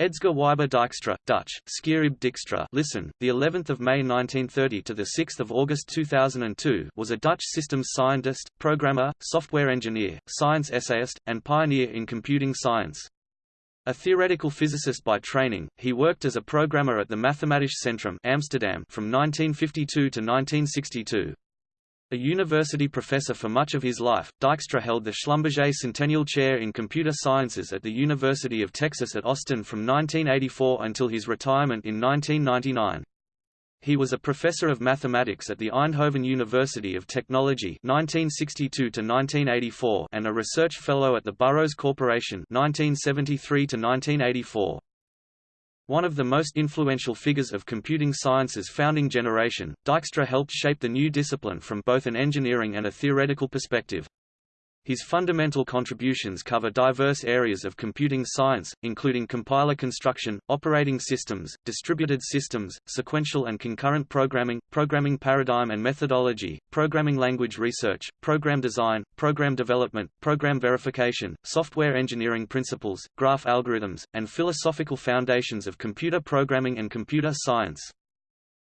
Edsger Wybe Dijkstra, Dutch, Skierib Dijkstra, listen, the 11th of May 1930 to the 6th of August 2002, was a Dutch systems scientist, programmer, software engineer, science essayist, and pioneer in computing science. A theoretical physicist by training, he worked as a programmer at the Mathematisch Centrum Amsterdam from 1952 to 1962. A university professor for much of his life, Dijkstra held the Schlumberger Centennial Chair in Computer Sciences at the University of Texas at Austin from 1984 until his retirement in 1999. He was a professor of mathematics at the Eindhoven University of Technology 1962 1984 and a research fellow at the Burroughs Corporation 1973 1984. One of the most influential figures of computing science's founding generation, Dijkstra helped shape the new discipline from both an engineering and a theoretical perspective. His fundamental contributions cover diverse areas of computing science, including compiler construction, operating systems, distributed systems, sequential and concurrent programming, programming paradigm and methodology, programming language research, program design, program development, program verification, software engineering principles, graph algorithms, and philosophical foundations of computer programming and computer science.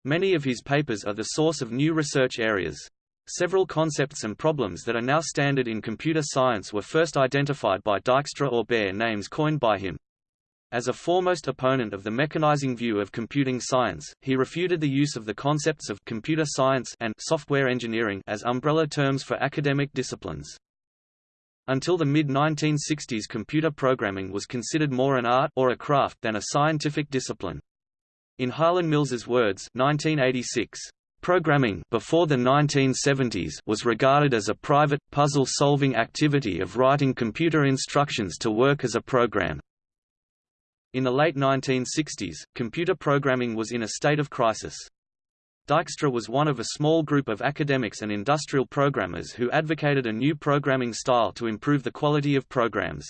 Many of his papers are the source of new research areas. Several concepts and problems that are now standard in computer science were first identified by Dijkstra or bear names coined by him. As a foremost opponent of the mechanizing view of computing science, he refuted the use of the concepts of computer science and software engineering as umbrella terms for academic disciplines. Until the mid-1960s computer programming was considered more an art or a craft than a scientific discipline. In Harlan Mills's words 1986, Programming before the 1970s was regarded as a private, puzzle-solving activity of writing computer instructions to work as a program. In the late 1960s, computer programming was in a state of crisis. Dijkstra was one of a small group of academics and industrial programmers who advocated a new programming style to improve the quality of programs.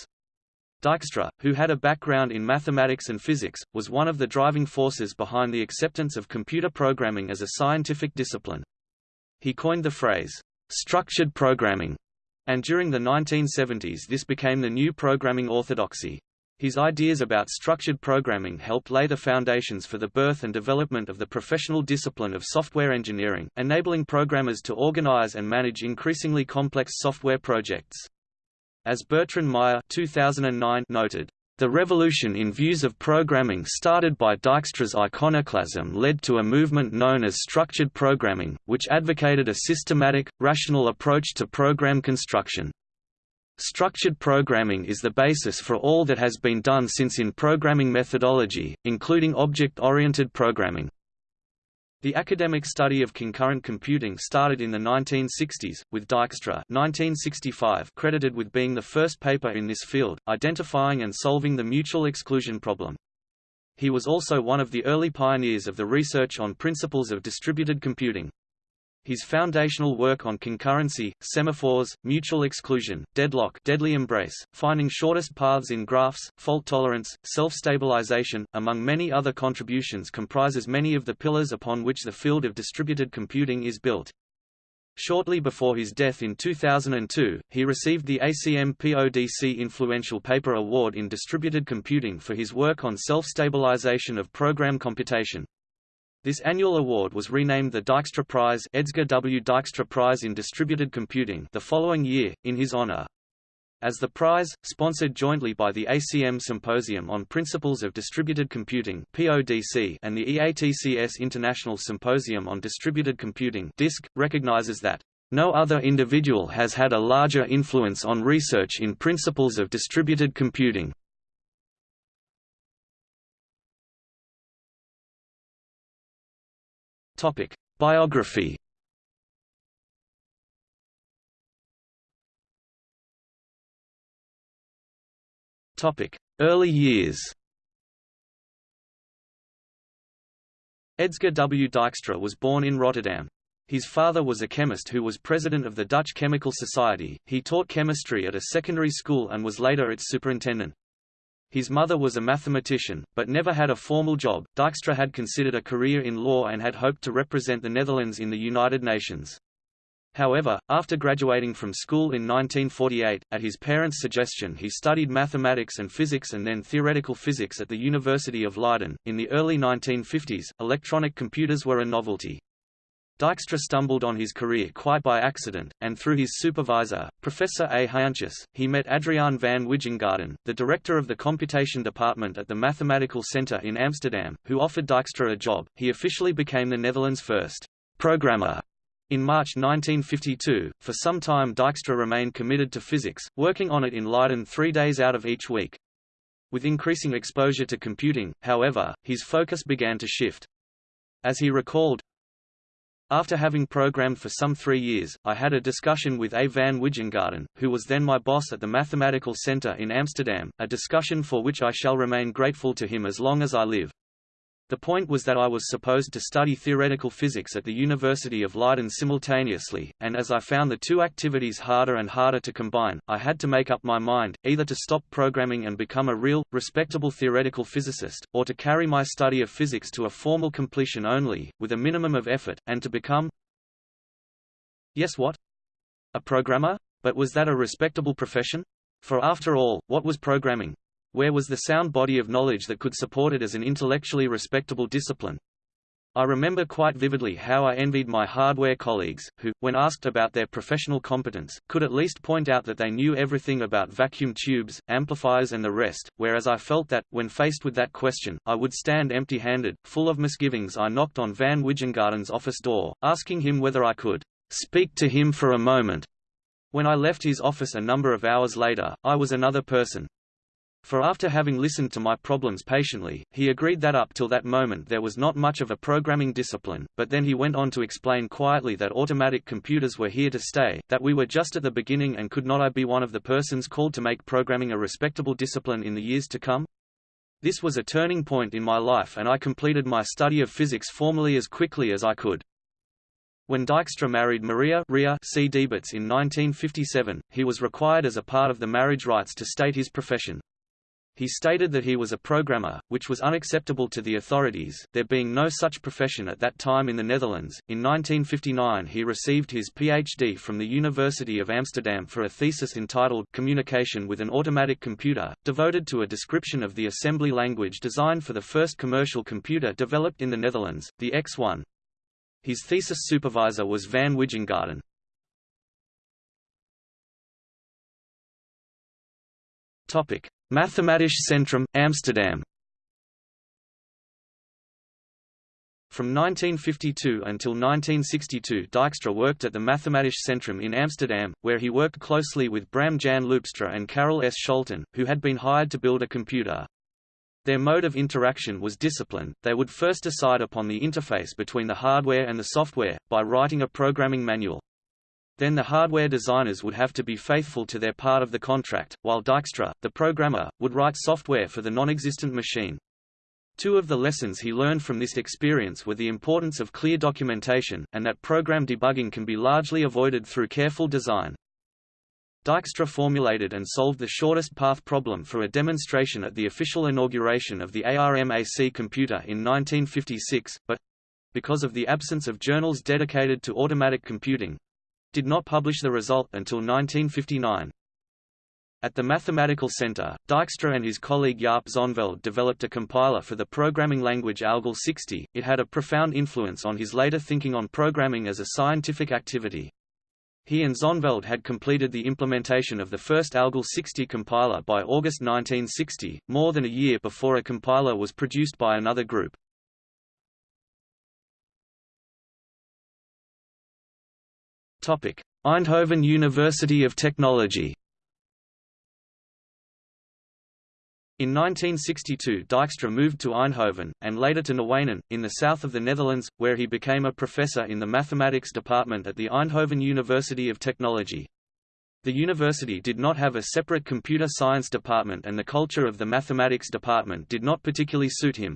Dijkstra, who had a background in mathematics and physics, was one of the driving forces behind the acceptance of computer programming as a scientific discipline. He coined the phrase, structured programming, and during the 1970s this became the new programming orthodoxy. His ideas about structured programming helped lay the foundations for the birth and development of the professional discipline of software engineering, enabling programmers to organize and manage increasingly complex software projects. As Bertrand Meyer 2009 noted, the revolution in views of programming started by Dijkstra's iconoclasm led to a movement known as structured programming, which advocated a systematic, rational approach to program construction. Structured programming is the basis for all that has been done since in programming methodology, including object-oriented programming. The academic study of concurrent computing started in the 1960s, with Dijkstra 1965 credited with being the first paper in this field, identifying and solving the mutual exclusion problem. He was also one of the early pioneers of the research on principles of distributed computing. His foundational work on concurrency, semaphores, mutual exclusion, deadlock deadly embrace, finding shortest paths in graphs, fault tolerance, self-stabilization, among many other contributions comprises many of the pillars upon which the field of distributed computing is built. Shortly before his death in 2002, he received the ACM PODC Influential Paper Award in Distributed Computing for his work on self-stabilization of program computation. This annual award was renamed the Dijkstra Prize Edsger W. Dijkstra Prize in Distributed Computing the following year, in his honor. As the prize, sponsored jointly by the ACM Symposium on Principles of Distributed Computing (PODC) and the EATCS International Symposium on Distributed Computing (DISC), recognizes that no other individual has had a larger influence on research in principles of distributed computing. Topic: Biography. Topic: Early years. Edsger W. Dijkstra was born in Rotterdam. His father was a chemist who was president of the Dutch Chemical Society. He taught chemistry at a secondary school and was later its superintendent. His mother was a mathematician, but never had a formal job. Dijkstra had considered a career in law and had hoped to represent the Netherlands in the United Nations. However, after graduating from school in 1948, at his parents' suggestion he studied mathematics and physics and then theoretical physics at the University of Leiden. In the early 1950s, electronic computers were a novelty. Dijkstra stumbled on his career quite by accident, and through his supervisor, Professor A. Haantjes, he met Adriaan van Wijngaarden, the director of the computation department at the Mathematical Center in Amsterdam, who offered Dijkstra a job. He officially became the Netherlands' first programmer in March 1952, for some time Dijkstra remained committed to physics, working on it in Leiden three days out of each week. With increasing exposure to computing, however, his focus began to shift. As he recalled, after having programmed for some three years, I had a discussion with A. van Wijngaarden, who was then my boss at the Mathematical Center in Amsterdam, a discussion for which I shall remain grateful to him as long as I live. The point was that I was supposed to study theoretical physics at the University of Leiden simultaneously, and as I found the two activities harder and harder to combine, I had to make up my mind, either to stop programming and become a real, respectable theoretical physicist, or to carry my study of physics to a formal completion only, with a minimum of effort, and to become Yes what? A programmer? But was that a respectable profession? For after all, what was programming? Where was the sound body of knowledge that could support it as an intellectually respectable discipline? I remember quite vividly how I envied my hardware colleagues, who, when asked about their professional competence, could at least point out that they knew everything about vacuum tubes, amplifiers and the rest, whereas I felt that, when faced with that question, I would stand empty-handed. Full of misgivings I knocked on Van Wijngaarden's office door, asking him whether I could speak to him for a moment. When I left his office a number of hours later, I was another person, for after having listened to my problems patiently, he agreed that up till that moment there was not much of a programming discipline, but then he went on to explain quietly that automatic computers were here to stay, that we were just at the beginning and could not I be one of the persons called to make programming a respectable discipline in the years to come? This was a turning point in my life and I completed my study of physics formally as quickly as I could. When Dijkstra married Maria Ria C. Debets in 1957, he was required as a part of the marriage rites to state his profession. He stated that he was a programmer, which was unacceptable to the authorities, there being no such profession at that time in the Netherlands. In 1959 he received his PhD from the University of Amsterdam for a thesis entitled Communication with an Automatic Computer, devoted to a description of the assembly language designed for the first commercial computer developed in the Netherlands, the X1. His thesis supervisor was Van Wijngaarden. Topic: Mathematisch Centrum, Amsterdam From 1952 until 1962 Dijkstra worked at the Mathematisch Centrum in Amsterdam, where he worked closely with Bram Jan Loopstra and Carel S. Scholten, who had been hired to build a computer. Their mode of interaction was discipline, they would first decide upon the interface between the hardware and the software, by writing a programming manual. Then the hardware designers would have to be faithful to their part of the contract, while Dijkstra, the programmer, would write software for the non-existent machine. Two of the lessons he learned from this experience were the importance of clear documentation, and that program debugging can be largely avoided through careful design. Dijkstra formulated and solved the shortest path problem for a demonstration at the official inauguration of the ARMAC computer in 1956, but because of the absence of journals dedicated to automatic computing, did not publish the result until 1959. At the Mathematical Center, Dijkstra and his colleague Jaap Zonneveld developed a compiler for the programming language ALGOL 60. It had a profound influence on his later thinking on programming as a scientific activity. He and Zonneveld had completed the implementation of the first ALGOL 60 compiler by August 1960, more than a year before a compiler was produced by another group. Eindhoven University of Technology In 1962 Dijkstra moved to Eindhoven, and later to Nuenen, in the south of the Netherlands, where he became a professor in the mathematics department at the Eindhoven University of Technology. The university did not have a separate computer science department and the culture of the mathematics department did not particularly suit him.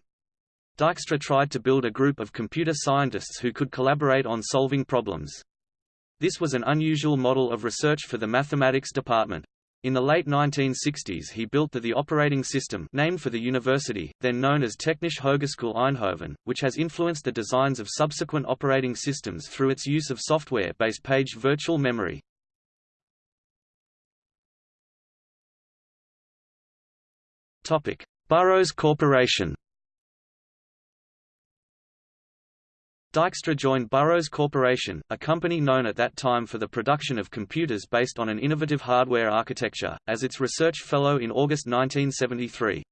Dijkstra tried to build a group of computer scientists who could collaborate on solving problems. This was an unusual model of research for the mathematics department. In the late 1960s he built the, the operating system named for the university, then known as Technische Hogeschool Eindhoven, which has influenced the designs of subsequent operating systems through its use of software-based page virtual memory. Burroughs Corporation Dijkstra joined Burroughs Corporation, a company known at that time for the production of computers based on an innovative hardware architecture, as its research fellow in August 1973.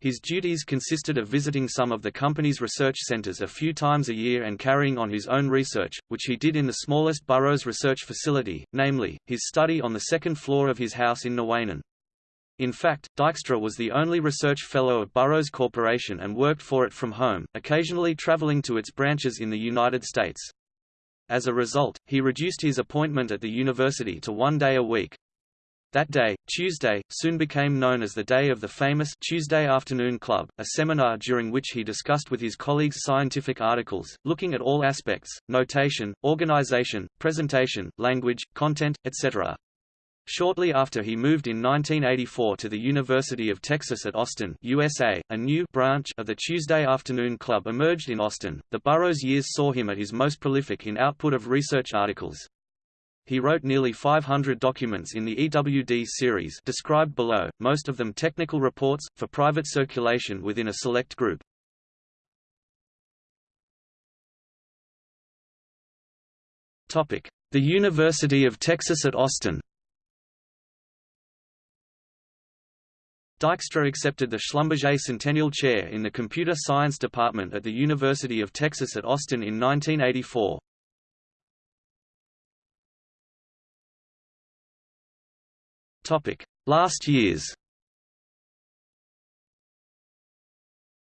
His duties consisted of visiting some of the company's research centers a few times a year and carrying on his own research, which he did in the smallest Burroughs research facility, namely, his study on the second floor of his house in Nuenen. In fact, Dijkstra was the only research fellow of Burroughs Corporation and worked for it from home, occasionally traveling to its branches in the United States. As a result, he reduced his appointment at the university to one day a week. That day, Tuesday, soon became known as the day of the famous Tuesday Afternoon Club, a seminar during which he discussed with his colleagues scientific articles, looking at all aspects, notation, organization, presentation, language, content, etc. Shortly after he moved in 1984 to the University of Texas at Austin, USA, a new branch of the Tuesday Afternoon Club emerged in Austin. The Burroughs years saw him at his most prolific in output of research articles. He wrote nearly 500 documents in the EWD series described below, most of them technical reports, for private circulation within a select group. The University of Texas at Austin Dijkstra accepted the Schlumberger Centennial Chair in the Computer Science Department at the University of Texas at Austin in 1984. Last years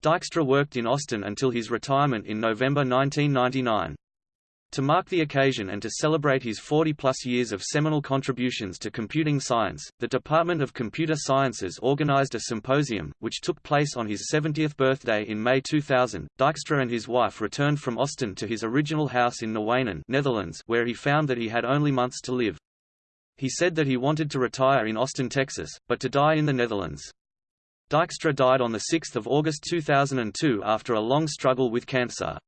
Dijkstra worked in Austin until his retirement in November 1999. To mark the occasion and to celebrate his 40-plus years of seminal contributions to computing science, the Department of Computer Sciences organized a symposium, which took place on his 70th birthday in May 2000. Dijkstra and his wife returned from Austin to his original house in Nuenen Netherlands where he found that he had only months to live. He said that he wanted to retire in Austin, Texas, but to die in the Netherlands. Dijkstra died on 6 August 2002 after a long struggle with cancer.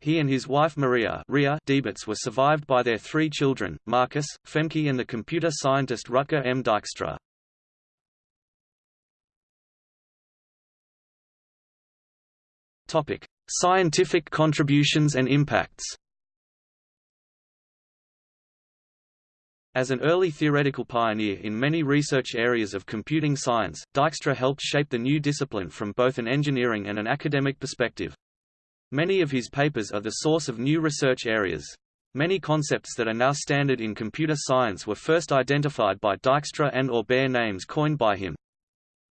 He and his wife Maria Ria Debets were survived by their three children, Marcus, Femke and the computer scientist Rutger M. Dijkstra. Topic: Scientific contributions and impacts. As an early theoretical pioneer in many research areas of computing science, Dijkstra helped shape the new discipline from both an engineering and an academic perspective. Many of his papers are the source of new research areas. Many concepts that are now standard in computer science were first identified by Dijkstra and or bear names coined by him.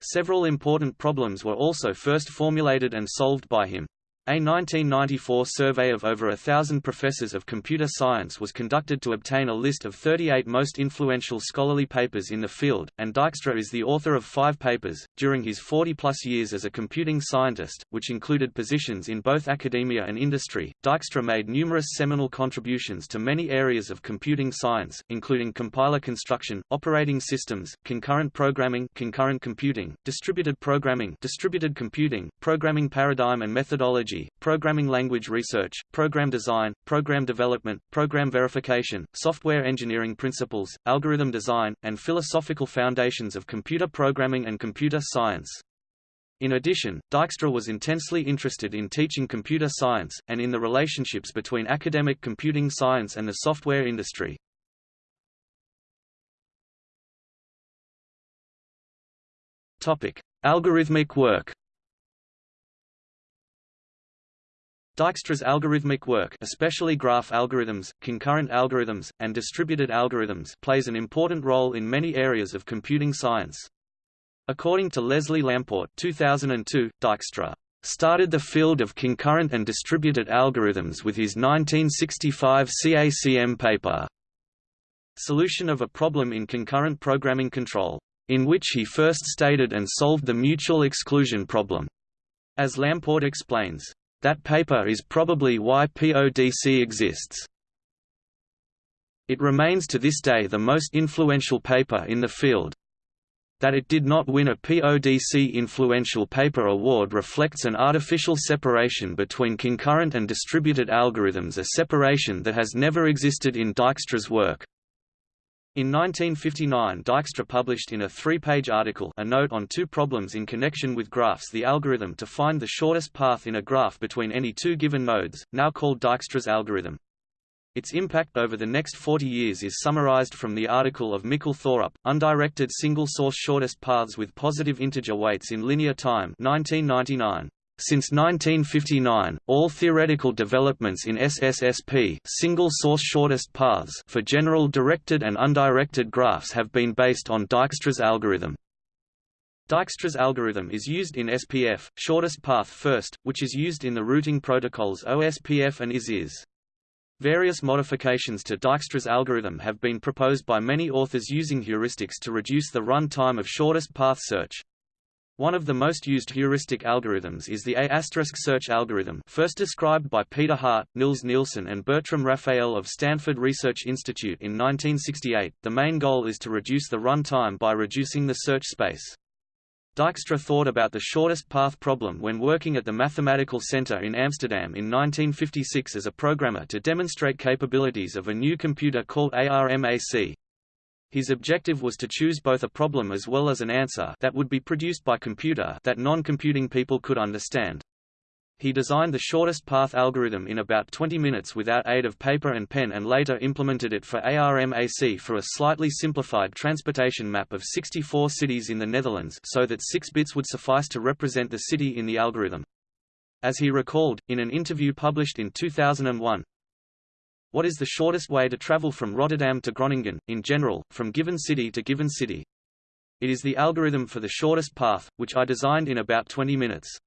Several important problems were also first formulated and solved by him. A 1994 survey of over a thousand professors of computer science was conducted to obtain a list of 38 most influential scholarly papers in the field, and Dijkstra is the author of five papers. During his 40 plus years as a computing scientist, which included positions in both academia and industry, Dijkstra made numerous seminal contributions to many areas of computing science, including compiler construction, operating systems, concurrent programming, concurrent computing, distributed programming, distributed computing, programming paradigm and methodology programming language research, program design, program development, program verification, software engineering principles, algorithm design, and philosophical foundations of computer programming and computer science. In addition, Dijkstra was intensely interested in teaching computer science, and in the relationships between academic computing science and the software industry. Topic. Algorithmic work Dijkstra's algorithmic work especially graph algorithms, concurrent algorithms, and distributed algorithms plays an important role in many areas of computing science. According to Leslie Lamport 2002, Dijkstra started the field of concurrent and distributed algorithms with his 1965 CACM paper, Solution of a Problem in Concurrent Programming Control, in which he first stated and solved the mutual exclusion problem. As Lamport explains, that paper is probably why PODC exists. It remains to this day the most influential paper in the field. That it did not win a PODC Influential Paper Award reflects an artificial separation between concurrent and distributed algorithms a separation that has never existed in Dijkstra's work. In 1959 Dijkstra published in a three-page article a note on two problems in connection with graphs the algorithm to find the shortest path in a graph between any two given nodes, now called Dijkstra's algorithm. Its impact over the next 40 years is summarized from the article of Mikkel Thorup, Undirected Single-Source Shortest Paths with Positive Integer Weights in Linear Time 1999. Since 1959, all theoretical developments in SSSP single-source shortest paths for general directed and undirected graphs have been based on Dijkstra's algorithm. Dijkstra's algorithm is used in SPF, shortest path first, which is used in the routing protocols OSPF and IS-IS. Various modifications to Dijkstra's algorithm have been proposed by many authors using heuristics to reduce the run time of shortest path search. One of the most used heuristic algorithms is the A** search algorithm first described by Peter Hart, Nils Nilsson and Bertram Raphael of Stanford Research Institute in 1968. The main goal is to reduce the run time by reducing the search space. Dijkstra thought about the shortest path problem when working at the Mathematical Center in Amsterdam in 1956 as a programmer to demonstrate capabilities of a new computer called ARMAC. His objective was to choose both a problem as well as an answer that would be produced by computer that non-computing people could understand. He designed the shortest path algorithm in about 20 minutes without aid of paper and pen and later implemented it for ARMAC for a slightly simplified transportation map of 64 cities in the Netherlands so that 6 bits would suffice to represent the city in the algorithm. As he recalled, in an interview published in 2001, what is the shortest way to travel from Rotterdam to Groningen, in general, from given city to given city? It is the algorithm for the shortest path, which I designed in about 20 minutes.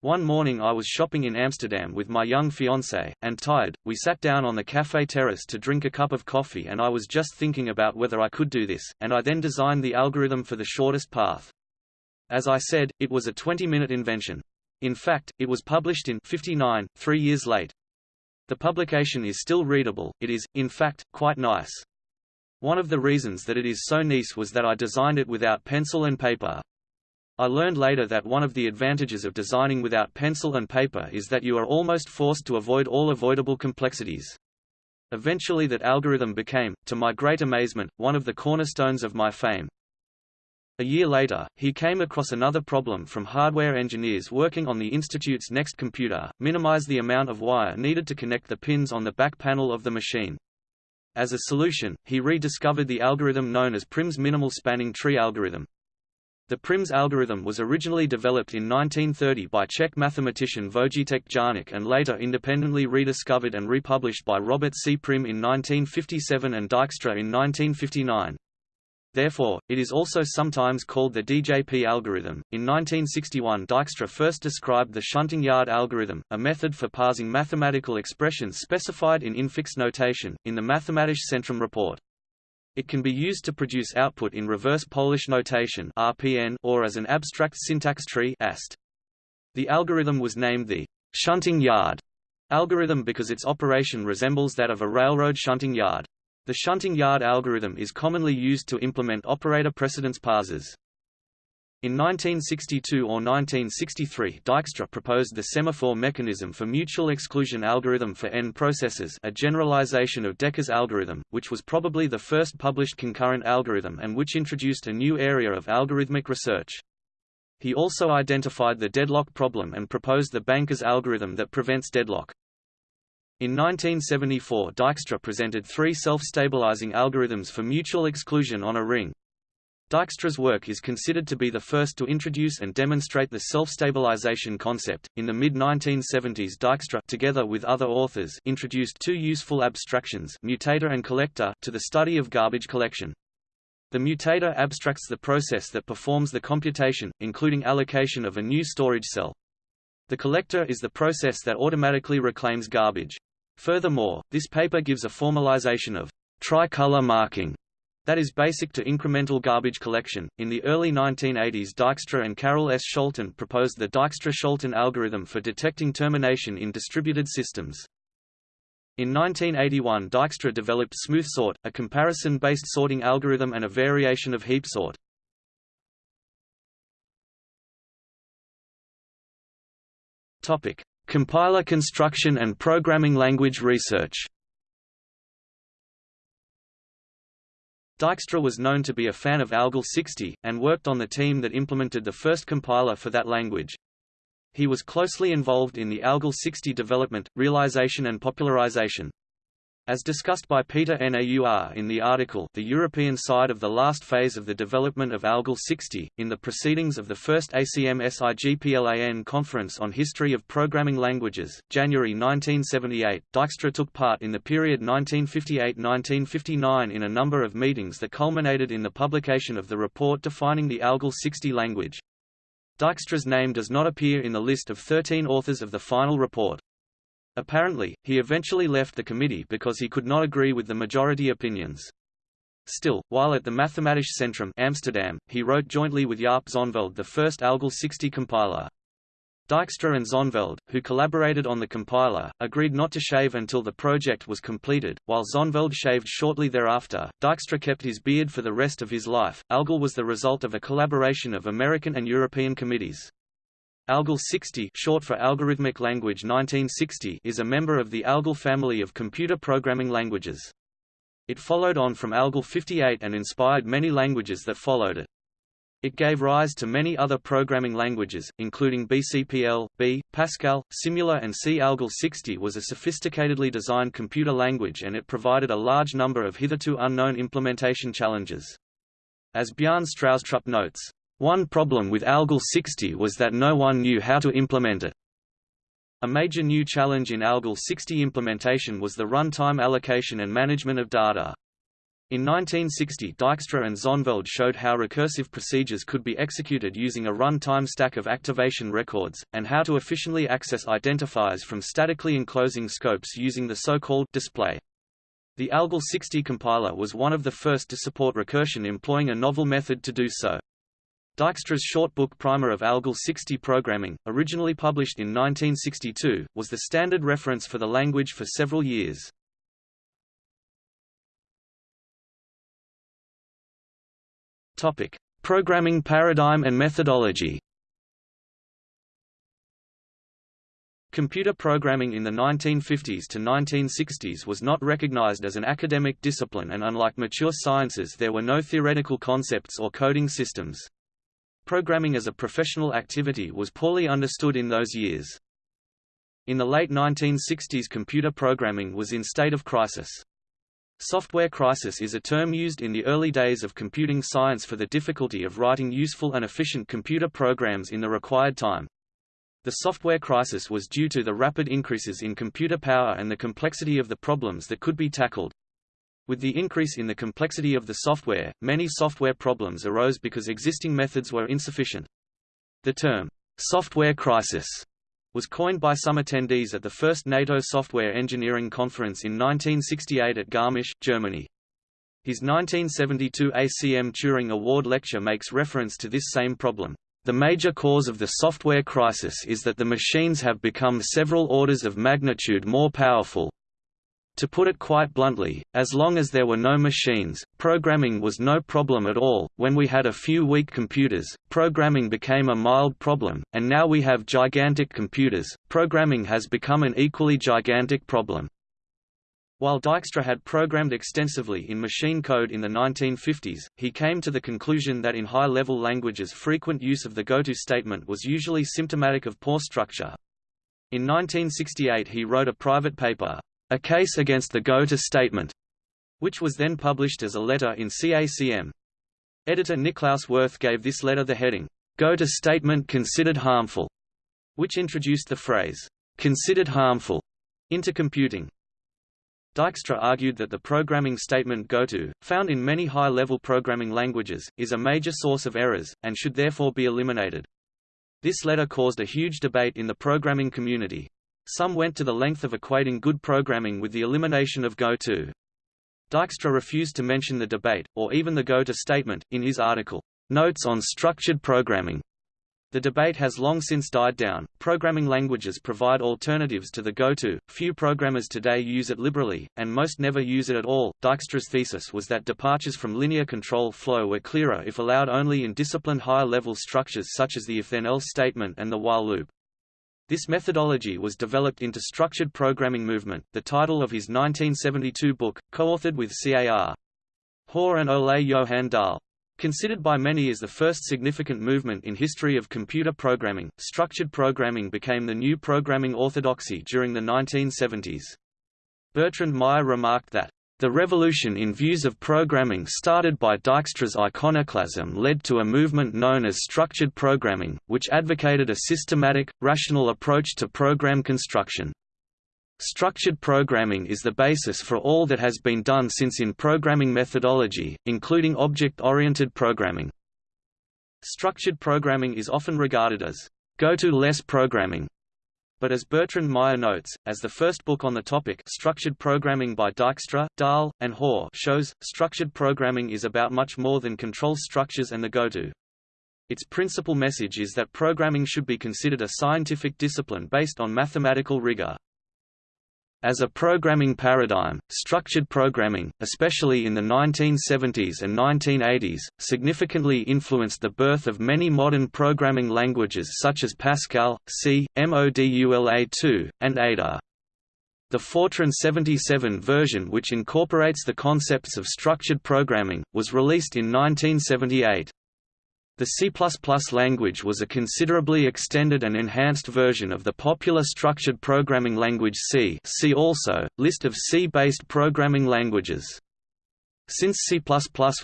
One morning I was shopping in Amsterdam with my young fiancé, and tired, we sat down on the café terrace to drink a cup of coffee and I was just thinking about whether I could do this, and I then designed the algorithm for the shortest path. As I said, it was a 20-minute invention. In fact, it was published in 59, three years late. The publication is still readable, it is, in fact, quite nice. One of the reasons that it is so nice was that I designed it without pencil and paper. I learned later that one of the advantages of designing without pencil and paper is that you are almost forced to avoid all avoidable complexities. Eventually that algorithm became, to my great amazement, one of the cornerstones of my fame. A year later, he came across another problem from hardware engineers working on the Institute's next computer, minimize the amount of wire needed to connect the pins on the back panel of the machine. As a solution, he rediscovered the algorithm known as Prim's minimal spanning tree algorithm. The Prim's algorithm was originally developed in 1930 by Czech mathematician Vojtěch Jarník and later independently rediscovered and republished by Robert C. Prim in 1957 and Dijkstra in 1959. Therefore, it is also sometimes called the DJP algorithm. In 1961, Dijkstra first described the shunting yard algorithm, a method for parsing mathematical expressions specified in infix notation, in the Mathematische Centrum report. It can be used to produce output in reverse Polish notation (RPN) or as an abstract syntax tree (AST). The algorithm was named the shunting yard algorithm because its operation resembles that of a railroad shunting yard. The shunting yard algorithm is commonly used to implement operator precedence parsers. In 1962 or 1963 Dijkstra proposed the semaphore mechanism for mutual exclusion algorithm for N processes a generalization of Dekker's algorithm, which was probably the first published concurrent algorithm and which introduced a new area of algorithmic research. He also identified the deadlock problem and proposed the Banker's algorithm that prevents deadlock. In 1974 Dijkstra presented three self-stabilizing algorithms for mutual exclusion on a ring. Dijkstra's work is considered to be the first to introduce and demonstrate the self-stabilization concept. In the mid-1970s Dijkstra together with other authors introduced two useful abstractions, mutator and collector, to the study of garbage collection. The mutator abstracts the process that performs the computation, including allocation of a new storage cell. The collector is the process that automatically reclaims garbage. Furthermore, this paper gives a formalization of tricolor marking that is basic to incremental garbage collection. In the early 1980s, Dijkstra and Carel S. Scholten proposed the Dijkstra-Scholten algorithm for detecting termination in distributed systems. In 1981 Dijkstra developed SmoothSort, a comparison-based sorting algorithm and a variation of HeapSort. Topic: Compiler construction and programming language research. Dijkstra was known to be a fan of ALGOL 60, and worked on the team that implemented the first compiler for that language. He was closely involved in the ALGOL 60 development, realization and popularization. As discussed by Peter Naur in the article The European Side of the Last Phase of the Development of ALGOL 60, in the proceedings of the first ACM SIGPLAN Conference on History of Programming Languages, January 1978, Dijkstra took part in the period 1958–1959 in a number of meetings that culminated in the publication of the report defining the ALGOL 60 language. Dijkstra's name does not appear in the list of 13 authors of the final report. Apparently, he eventually left the committee because he could not agree with the majority opinions. Still, while at the Mathematisch Centrum Amsterdam, he wrote jointly with Jaap Zonneveld the first ALGOL 60 compiler. Dijkstra and Zonneveld, who collaborated on the compiler, agreed not to shave until the project was completed, while Zonneveld shaved shortly thereafter. Dijkstra kept his beard for the rest of his life. ALGOL was the result of a collaboration of American and European committees. ALGOL 60 short for Algorithmic Language 1960 is a member of the ALGOL family of computer programming languages. It followed on from ALGOL 58 and inspired many languages that followed it. It gave rise to many other programming languages, including BCPL, B, Pascal, Simula and C. ALGOL 60 was a sophisticatedly designed computer language and it provided a large number of hitherto unknown implementation challenges. As Bjarne Stroustrup notes, one problem with ALGOL 60 was that no one knew how to implement it. A major new challenge in ALGOL 60 implementation was the runtime allocation and management of data. In 1960 Dijkstra and Zonneveld showed how recursive procedures could be executed using a runtime stack of activation records, and how to efficiently access identifiers from statically enclosing scopes using the so-called display. The ALGOL 60 compiler was one of the first to support recursion employing a novel method to do so. Dijkstra's short book Primer of ALGOL 60 Programming, originally published in 1962, was the standard reference for the language for several years. Topic: Programming paradigm and methodology. Computer programming in the 1950s to 1960s was not recognized as an academic discipline and unlike mature sciences there were no theoretical concepts or coding systems. Programming as a professional activity was poorly understood in those years. In the late 1960s computer programming was in state of crisis. Software crisis is a term used in the early days of computing science for the difficulty of writing useful and efficient computer programs in the required time. The software crisis was due to the rapid increases in computer power and the complexity of the problems that could be tackled. With the increase in the complexity of the software, many software problems arose because existing methods were insufficient. The term, software crisis, was coined by some attendees at the first NATO Software Engineering Conference in 1968 at Garmisch, Germany. His 1972 ACM Turing Award lecture makes reference to this same problem. The major cause of the software crisis is that the machines have become several orders of magnitude more powerful, to put it quite bluntly, as long as there were no machines, programming was no problem at all. When we had a few weak computers, programming became a mild problem, and now we have gigantic computers, programming has become an equally gigantic problem. While Dijkstra had programmed extensively in machine code in the 1950s, he came to the conclusion that in high-level languages frequent use of the goto statement was usually symptomatic of poor structure. In 1968 he wrote a private paper, a Case Against the Goto Statement, which was then published as a letter in CACM. Editor Niklaus Wirth gave this letter the heading, Goto Statement Considered Harmful, which introduced the phrase, considered harmful, into computing. Dijkstra argued that the programming statement goto, found in many high-level programming languages, is a major source of errors, and should therefore be eliminated. This letter caused a huge debate in the programming community. Some went to the length of equating good programming with the elimination of goto. Dijkstra refused to mention the debate, or even the goto statement, in his article, Notes on Structured Programming. The debate has long since died down. Programming languages provide alternatives to the goto. Few programmers today use it liberally, and most never use it at all. Dijkstra's thesis was that departures from linear control flow were clearer if allowed only in disciplined higher level structures such as the if-then-else statement and the while loop. This methodology was developed into structured programming movement, the title of his 1972 book, co-authored with CAR. Hoare and Ole Johan Dahl. Considered by many as the first significant movement in history of computer programming, structured programming became the new programming orthodoxy during the 1970s. Bertrand Meyer remarked that, "...the revolution in views of programming started by Dijkstra's iconoclasm led to a movement known as structured programming, which advocated a systematic, rational approach to program construction." Structured programming is the basis for all that has been done since in programming methodology, including object-oriented programming. Structured programming is often regarded as goto-less programming, but as Bertrand Meyer notes, as the first book on the topic Structured Programming by Dijkstra, Dahl, and Hoare shows, structured programming is about much more than control structures and the goto. Its principal message is that programming should be considered a scientific discipline based on mathematical rigor. As a programming paradigm, structured programming, especially in the 1970s and 1980s, significantly influenced the birth of many modern programming languages such as Pascal, C, Modula2, and Ada. The Fortran 77 version which incorporates the concepts of structured programming, was released in 1978. The C++ language was a considerably extended and enhanced version of the popular structured programming language C see also, list of C-based programming languages. Since C++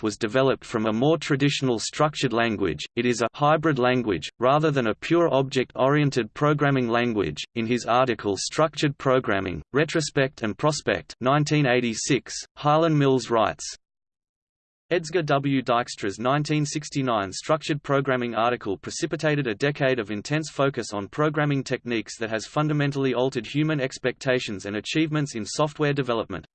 was developed from a more traditional structured language, it is a hybrid language, rather than a pure object-oriented programming language. In his article Structured Programming, Retrospect and Prospect 1986, Harlan Mills writes, Edsger W. Dijkstra's 1969 structured programming article precipitated a decade of intense focus on programming techniques that has fundamentally altered human expectations and achievements in software development.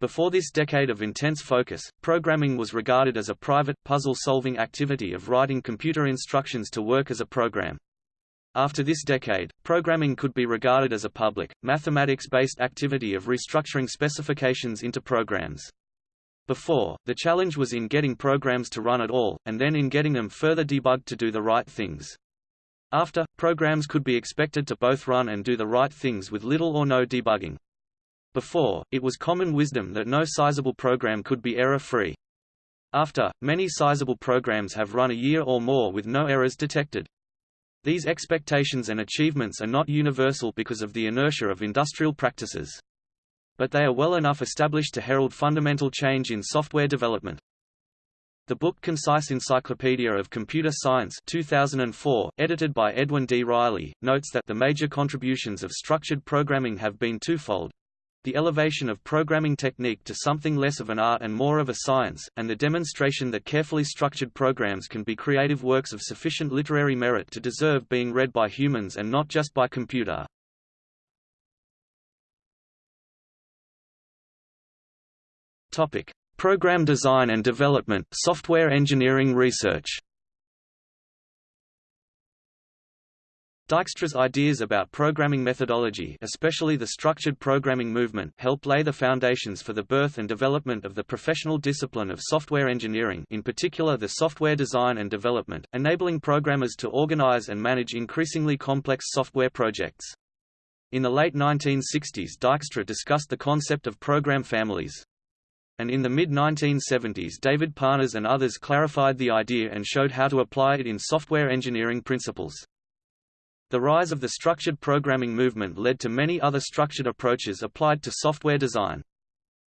Before this decade of intense focus, programming was regarded as a private, puzzle-solving activity of writing computer instructions to work as a program. After this decade, programming could be regarded as a public, mathematics-based activity of restructuring specifications into programs. Before, the challenge was in getting programs to run at all, and then in getting them further debugged to do the right things. After, programs could be expected to both run and do the right things with little or no debugging. Before, it was common wisdom that no sizable program could be error-free. After, many sizable programs have run a year or more with no errors detected. These expectations and achievements are not universal because of the inertia of industrial practices but they are well enough established to herald fundamental change in software development. The book Concise Encyclopedia of Computer Science 2004, edited by Edwin D. Reilly, notes that the major contributions of structured programming have been twofold. The elevation of programming technique to something less of an art and more of a science, and the demonstration that carefully structured programs can be creative works of sufficient literary merit to deserve being read by humans and not just by computer. Topic: Program design and development, software engineering research. Dijkstra's ideas about programming methodology especially the structured programming movement helped lay the foundations for the birth and development of the professional discipline of software engineering in particular the software design and development, enabling programmers to organize and manage increasingly complex software projects. In the late 1960s Dijkstra discussed the concept of program families and in the mid-1970s David Parnas and others clarified the idea and showed how to apply it in software engineering principles. The rise of the structured programming movement led to many other structured approaches applied to software design.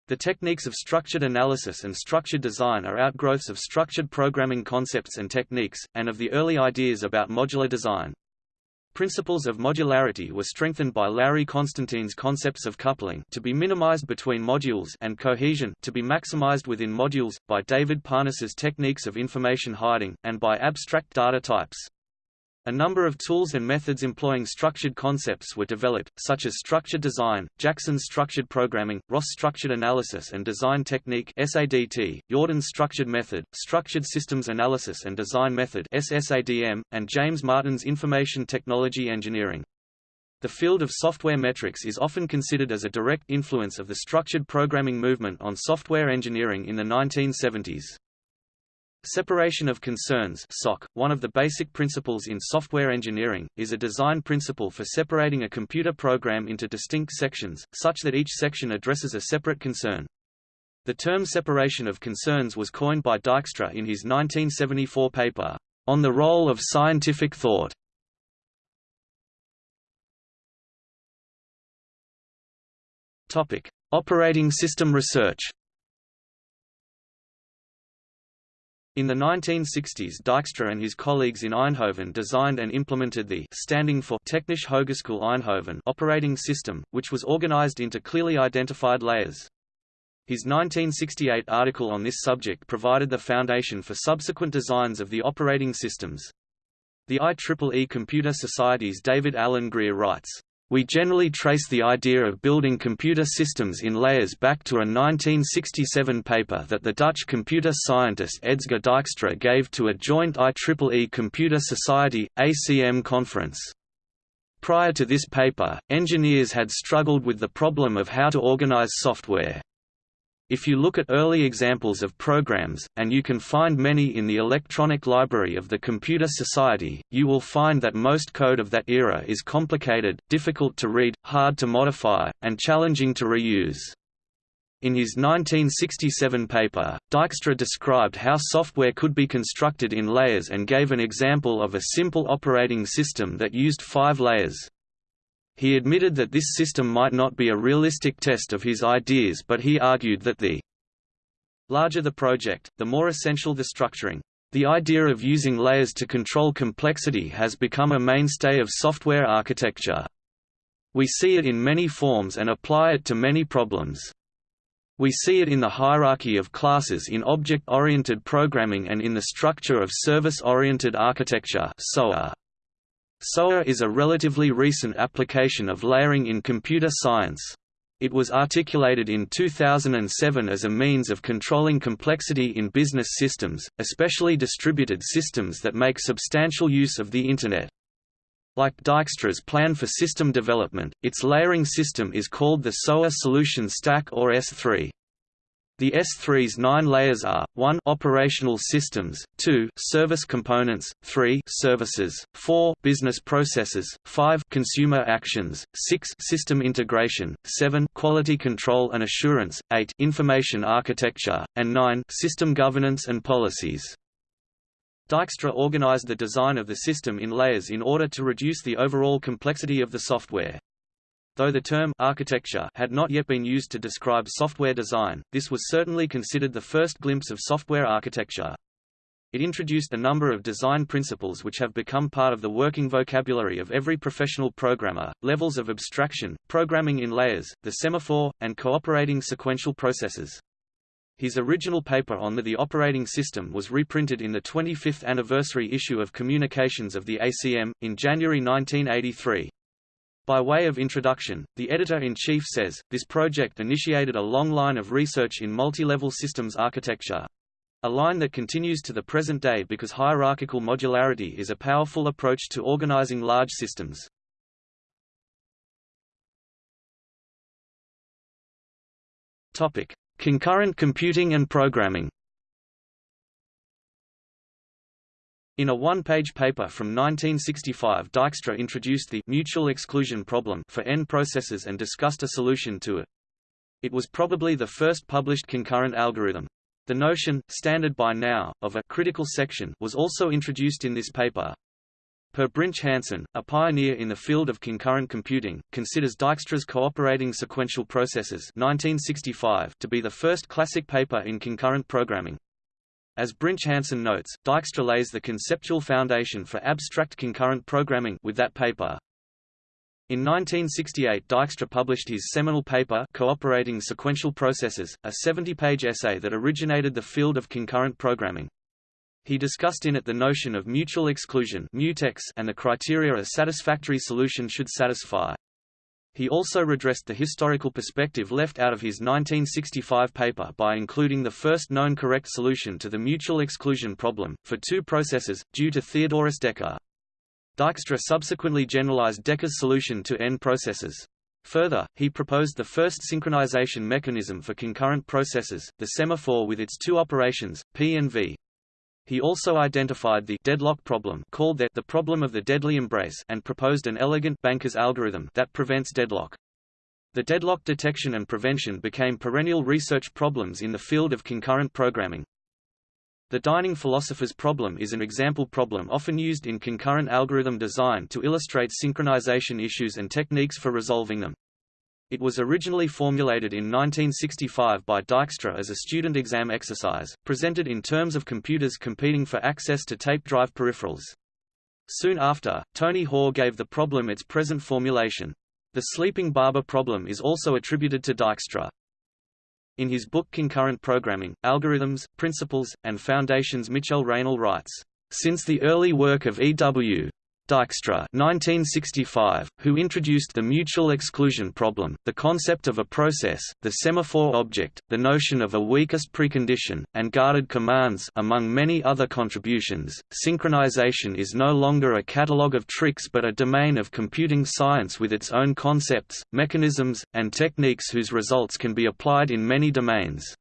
The techniques of structured analysis and structured design are outgrowths of structured programming concepts and techniques, and of the early ideas about modular design. Principles of modularity were strengthened by Larry Constantine's concepts of coupling to be minimized between modules and cohesion to be maximized within modules, by David Parnas's techniques of information hiding, and by abstract data types. A number of tools and methods employing structured concepts were developed, such as structured design, Jackson's structured programming, Ross structured analysis and design technique SADT, Yourdon's structured method, structured systems analysis and design method SSADM, and James Martin's information technology engineering. The field of software metrics is often considered as a direct influence of the structured programming movement on software engineering in the 1970s. Separation of concerns SOC, one of the basic principles in software engineering, is a design principle for separating a computer program into distinct sections, such that each section addresses a separate concern. The term separation of concerns was coined by Dijkstra in his 1974 paper, On the Role of Scientific Thought. Operating system research In the 1960s Dijkstra and his colleagues in Eindhoven designed and implemented the standing for Technische Hogeschool Eindhoven operating system, which was organized into clearly identified layers. His 1968 article on this subject provided the foundation for subsequent designs of the operating systems. The IEEE Computer Society's David Alan Grier writes, we generally trace the idea of building computer systems in layers back to a 1967 paper that the Dutch computer scientist Edsger Dijkstra gave to a joint IEEE Computer Society, ACM conference. Prior to this paper, engineers had struggled with the problem of how to organize software. If you look at early examples of programs, and you can find many in the electronic library of the Computer Society, you will find that most code of that era is complicated, difficult to read, hard to modify, and challenging to reuse. In his 1967 paper, Dijkstra described how software could be constructed in layers and gave an example of a simple operating system that used five layers. He admitted that this system might not be a realistic test of his ideas but he argued that the larger the project, the more essential the structuring. The idea of using layers to control complexity has become a mainstay of software architecture. We see it in many forms and apply it to many problems. We see it in the hierarchy of classes in object-oriented programming and in the structure of service-oriented architecture SOA. Uh, SOA is a relatively recent application of layering in computer science. It was articulated in 2007 as a means of controlling complexity in business systems, especially distributed systems that make substantial use of the Internet. Like Dijkstra's plan for system development, its layering system is called the SOA Solution Stack or S3. The S3's nine layers are, 1 operational systems, 2 service components, 3 services, 4 business processes, 5 consumer actions, 6 system integration, 7 quality control and assurance, 8 information architecture, and 9 system governance and policies. Dijkstra organized the design of the system in layers in order to reduce the overall complexity of the software. Though the term architecture had not yet been used to describe software design, this was certainly considered the first glimpse of software architecture. It introduced a number of design principles which have become part of the working vocabulary of every professional programmer, levels of abstraction, programming in layers, the semaphore, and cooperating sequential processes. His original paper on the, the operating system was reprinted in the 25th anniversary issue of Communications of the ACM, in January 1983. By way of introduction, the editor-in-chief says, this project initiated a long line of research in multi-level systems architecture. A line that continues to the present day because hierarchical modularity is a powerful approach to organizing large systems. Concurrent computing and programming In a one-page paper from 1965 Dijkstra introduced the mutual exclusion problem for N processes and discussed a solution to it. It was probably the first published concurrent algorithm. The notion, standard by now, of a critical section was also introduced in this paper. Per Brinch Hansen, a pioneer in the field of concurrent computing, considers Dijkstra's Cooperating Sequential Processes 1965 to be the first classic paper in concurrent programming. As Brinch Hansen notes, Dijkstra lays the conceptual foundation for abstract concurrent programming with that paper. In 1968 Dijkstra published his seminal paper Cooperating Sequential Processes, a 70-page essay that originated the field of concurrent programming. He discussed in it the notion of mutual exclusion mutex and the criteria a satisfactory solution should satisfy. He also redressed the historical perspective left out of his 1965 paper by including the first known correct solution to the mutual exclusion problem, for two processes, due to Theodorus Dekker. Dijkstra subsequently generalized Dekker's solution to n processes. Further, he proposed the first synchronization mechanism for concurrent processes, the semaphore with its two operations, p and v. He also identified the deadlock problem called the, the problem of the deadly embrace and proposed an elegant banker's algorithm that prevents deadlock. The deadlock detection and prevention became perennial research problems in the field of concurrent programming. The dining philosopher's problem is an example problem often used in concurrent algorithm design to illustrate synchronization issues and techniques for resolving them. It was originally formulated in 1965 by Dijkstra as a student exam exercise, presented in terms of computers competing for access to tape drive peripherals. Soon after, Tony Hoare gave the problem its present formulation. The sleeping barber problem is also attributed to Dijkstra. In his book Concurrent Programming, Algorithms, Principles, and Foundations Mitchell Raynal writes, "...since the early work of E.W. Dijkstra 1965, who introduced the mutual exclusion problem, the concept of a process, the semaphore object, the notion of a weakest precondition, and guarded commands among many other contributions. Synchronization is no longer a catalogue of tricks but a domain of computing science with its own concepts, mechanisms, and techniques whose results can be applied in many domains.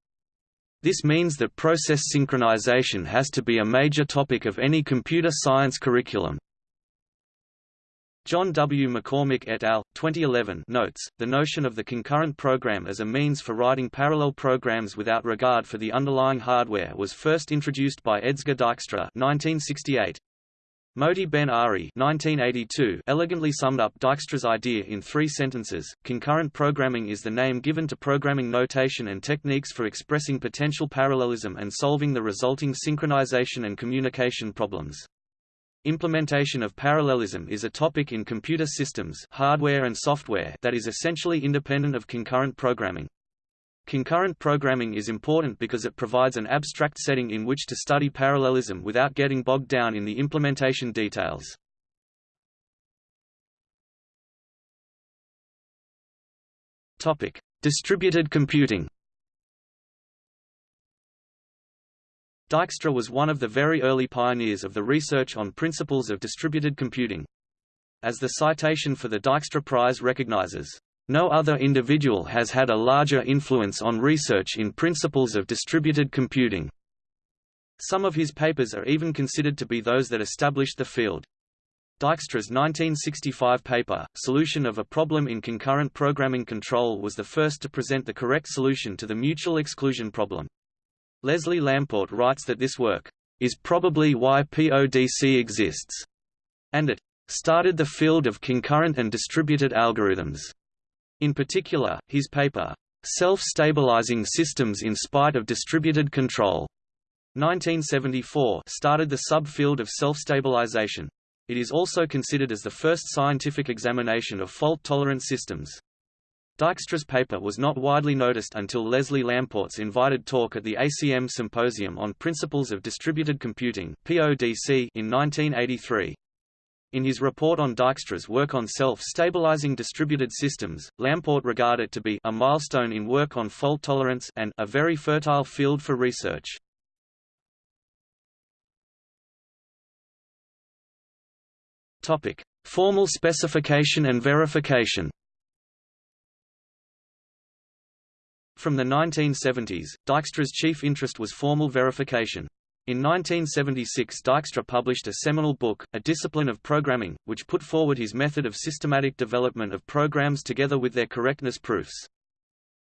This means that process synchronization has to be a major topic of any computer science curriculum. John W. McCormick et al. 2011 notes, the notion of the concurrent program as a means for writing parallel programs without regard for the underlying hardware was first introduced by Edsger Dijkstra 1968. Moti Ben Ari 1982 elegantly summed up Dijkstra's idea in three sentences, concurrent programming is the name given to programming notation and techniques for expressing potential parallelism and solving the resulting synchronization and communication problems. Implementation of parallelism is a topic in computer systems hardware and software that is essentially independent of concurrent programming. Concurrent programming is important because it provides an abstract setting in which to study parallelism without getting bogged down in the implementation details. Distributed computing Dijkstra was one of the very early pioneers of the research on principles of distributed computing. As the citation for the Dijkstra Prize recognizes, "...no other individual has had a larger influence on research in principles of distributed computing." Some of his papers are even considered to be those that established the field. Dijkstra's 1965 paper, Solution of a Problem in Concurrent Programming Control was the first to present the correct solution to the mutual exclusion problem. Leslie Lamport writes that this work is probably why PODC exists, and it started the field of concurrent and distributed algorithms. In particular, his paper, Self-Stabilizing Systems in Spite of Distributed Control, 1974 started the subfield of self-stabilization. It is also considered as the first scientific examination of fault-tolerant systems. Dijkstra's paper was not widely noticed until Leslie Lamport's invited talk at the ACM Symposium on Principles of Distributed Computing PODC in 1983. In his report on Dijkstra's work on self-stabilizing distributed systems, Lamport regarded it to be a milestone in work on fault tolerance and a very fertile field for research. Topic: Formal specification and verification. From the 1970s, Dijkstra's chief interest was formal verification. In 1976 Dijkstra published a seminal book, A Discipline of Programming, which put forward his method of systematic development of programs together with their correctness proofs.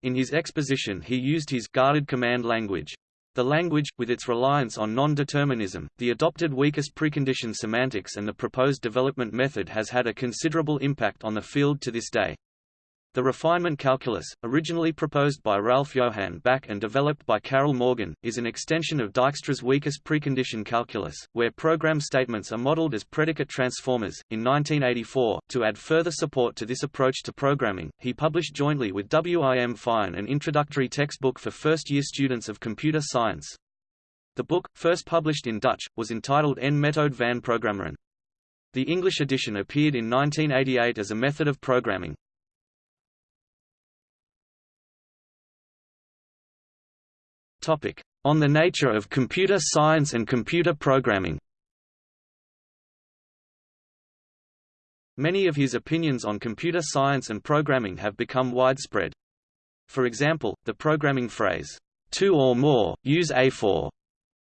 In his exposition he used his guarded command language. The language, with its reliance on non-determinism, the adopted weakest precondition semantics and the proposed development method has had a considerable impact on the field to this day. The refinement calculus, originally proposed by Ralph Johan Back and developed by Carroll Morgan, is an extension of Dijkstra's weakest precondition calculus, where program statements are modeled as predicate transformers. In 1984, to add further support to this approach to programming, he published jointly with W. I. M. Feijen an introductory textbook for first-year students of computer science. The book, first published in Dutch, was entitled En methode van programmeren. The English edition appeared in 1988 as a method of programming. Topic: On the nature of computer science and computer programming. Many of his opinions on computer science and programming have become widespread. For example, the programming phrase, two or more, use A for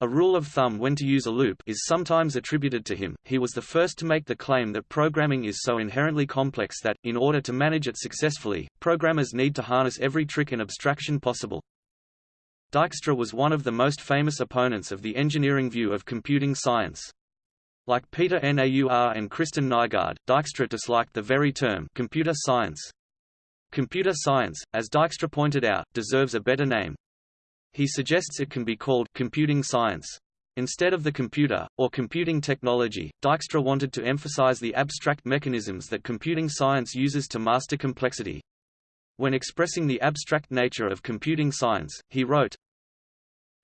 a rule of thumb when to use a loop is sometimes attributed to him. He was the first to make the claim that programming is so inherently complex that, in order to manage it successfully, programmers need to harness every trick and abstraction possible. Dijkstra was one of the most famous opponents of the engineering view of computing science. Like Peter Naur and Kristen Nygaard, Dijkstra disliked the very term computer science. Computer science, as Dijkstra pointed out, deserves a better name. He suggests it can be called computing science. Instead of the computer, or computing technology, Dijkstra wanted to emphasize the abstract mechanisms that computing science uses to master complexity. When expressing the abstract nature of computing science, he wrote,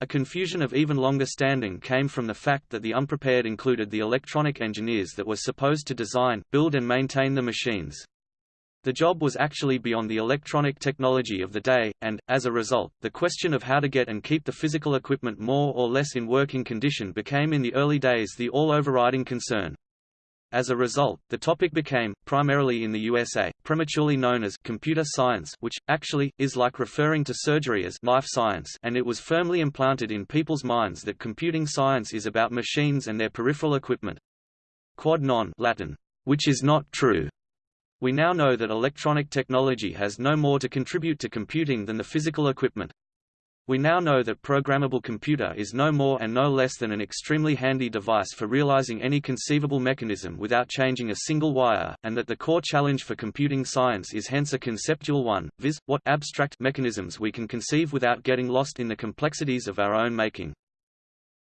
a confusion of even longer standing came from the fact that the unprepared included the electronic engineers that were supposed to design, build and maintain the machines. The job was actually beyond the electronic technology of the day, and, as a result, the question of how to get and keep the physical equipment more or less in working condition became in the early days the all-overriding concern. As a result, the topic became, primarily in the USA, prematurely known as computer science which, actually, is like referring to surgery as knife science and it was firmly implanted in people's minds that computing science is about machines and their peripheral equipment. Quod non Latin, which is not true. We now know that electronic technology has no more to contribute to computing than the physical equipment. We now know that programmable computer is no more and no less than an extremely handy device for realizing any conceivable mechanism without changing a single wire, and that the core challenge for computing science is hence a conceptual one, viz., what abstract mechanisms we can conceive without getting lost in the complexities of our own making.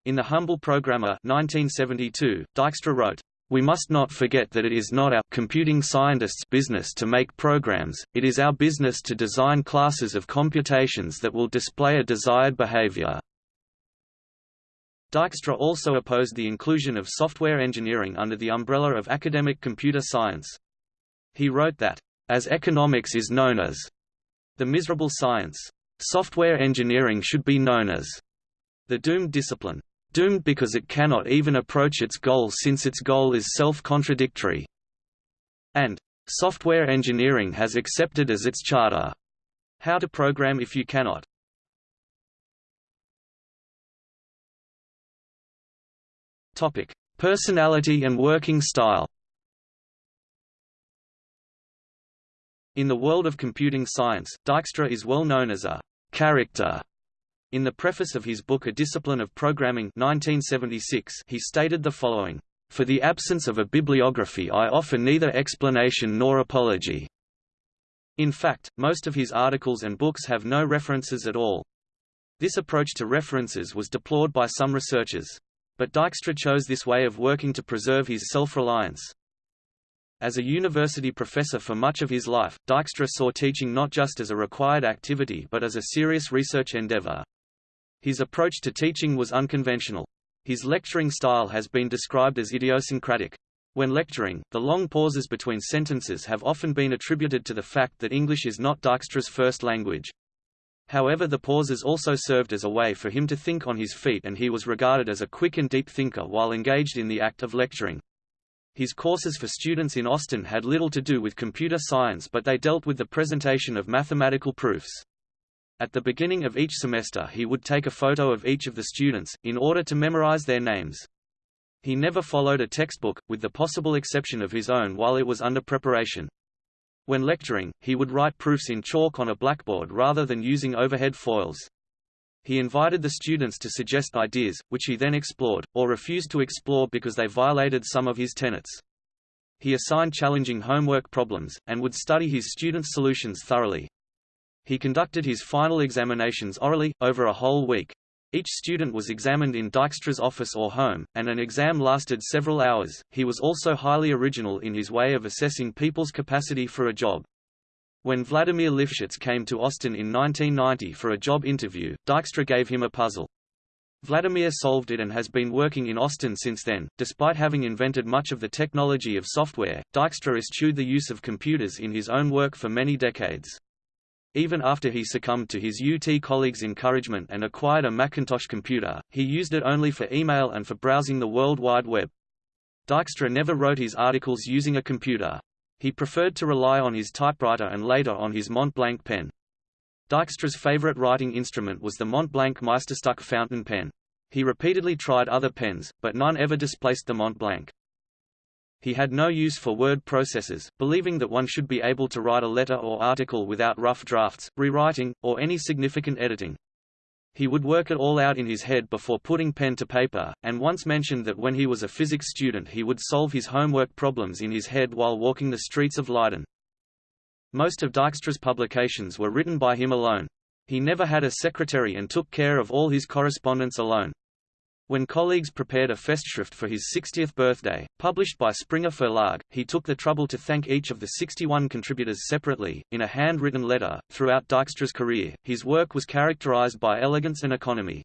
In The Humble Programmer 1972, Dijkstra wrote, we must not forget that it is not our computing scientists' business to make programs, it is our business to design classes of computations that will display a desired behavior. Dijkstra also opposed the inclusion of software engineering under the umbrella of academic computer science. He wrote that, as economics is known as the miserable science, software engineering should be known as the doomed discipline doomed because it cannot even approach its goal since its goal is self-contradictory. And, software engineering has accepted as its charter. How to program if you cannot. Topic: Personality and working style. In the world of computing science, Dijkstra is well known as a character in the preface of his book A Discipline of Programming 1976, he stated the following, "...for the absence of a bibliography I offer neither explanation nor apology." In fact, most of his articles and books have no references at all. This approach to references was deplored by some researchers. But Dijkstra chose this way of working to preserve his self-reliance. As a university professor for much of his life, Dijkstra saw teaching not just as a required activity but as a serious research endeavor. His approach to teaching was unconventional. His lecturing style has been described as idiosyncratic. When lecturing, the long pauses between sentences have often been attributed to the fact that English is not Dijkstra's first language. However the pauses also served as a way for him to think on his feet and he was regarded as a quick and deep thinker while engaged in the act of lecturing. His courses for students in Austin had little to do with computer science but they dealt with the presentation of mathematical proofs. At the beginning of each semester he would take a photo of each of the students, in order to memorize their names. He never followed a textbook, with the possible exception of his own while it was under preparation. When lecturing, he would write proofs in chalk on a blackboard rather than using overhead foils. He invited the students to suggest ideas, which he then explored, or refused to explore because they violated some of his tenets. He assigned challenging homework problems, and would study his students' solutions thoroughly. He conducted his final examinations orally, over a whole week. Each student was examined in Dijkstra's office or home, and an exam lasted several hours. He was also highly original in his way of assessing people's capacity for a job. When Vladimir Lifschitz came to Austin in 1990 for a job interview, Dijkstra gave him a puzzle. Vladimir solved it and has been working in Austin since then. Despite having invented much of the technology of software, Dijkstra eschewed the use of computers in his own work for many decades. Even after he succumbed to his UT colleagues' encouragement and acquired a Macintosh computer, he used it only for email and for browsing the World Wide Web. Dijkstra never wrote his articles using a computer. He preferred to rely on his typewriter and later on his Mont Blanc pen. Dijkstra's favorite writing instrument was the Mont Blanc Meisterstück fountain pen. He repeatedly tried other pens, but none ever displaced the Mont Blanc. He had no use for word processors, believing that one should be able to write a letter or article without rough drafts, rewriting, or any significant editing. He would work it all out in his head before putting pen to paper, and once mentioned that when he was a physics student he would solve his homework problems in his head while walking the streets of Leiden. Most of Dijkstra's publications were written by him alone. He never had a secretary and took care of all his correspondence alone. When colleagues prepared a Festschrift for his 60th birthday, published by Springer Verlag, he took the trouble to thank each of the 61 contributors separately, in a handwritten letter. Throughout Dijkstra's career, his work was characterized by elegance and economy.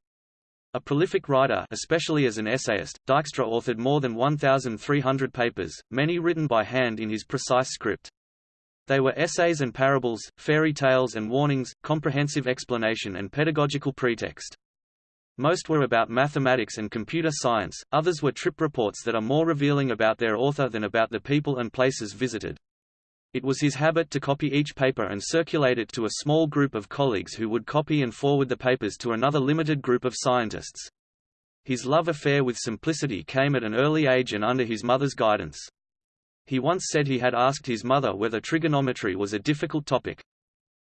A prolific writer especially as an essayist, Dijkstra authored more than 1,300 papers, many written by hand in his precise script. They were essays and parables, fairy tales and warnings, comprehensive explanation and pedagogical pretext. Most were about mathematics and computer science, others were trip reports that are more revealing about their author than about the people and places visited. It was his habit to copy each paper and circulate it to a small group of colleagues who would copy and forward the papers to another limited group of scientists. His love affair with simplicity came at an early age and under his mother's guidance. He once said he had asked his mother whether trigonometry was a difficult topic.